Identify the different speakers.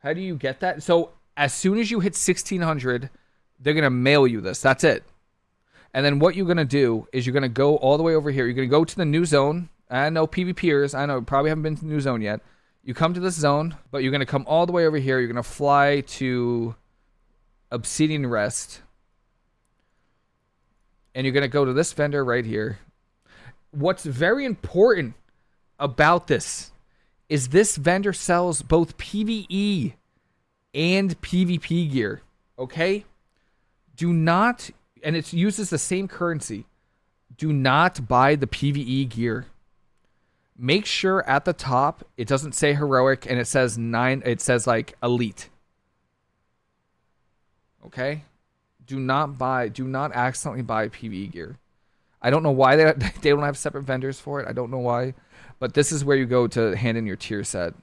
Speaker 1: How do you get that? So as soon as you hit 1600, they're going to mail you this. That's it. And then what you're going to do is you're going to go all the way over here. You're going to go to the new zone. I know PvPers. I know probably haven't been to the new zone yet. You come to this zone, but you're going to come all the way over here. You're going to fly to Obsidian Rest. And you're going to go to this vendor right here. What's very important about this is this vendor sells both PvE and PvP gear. Okay? Do not, and it uses the same currency. Do not buy the PvE gear. Make sure at the top it doesn't say heroic and it says nine, it says like elite. Okay? Do not buy, do not accidentally buy PvE gear. I don't know why they, they don't have separate vendors for it. I don't know why. But this is where you go to hand in your tier set.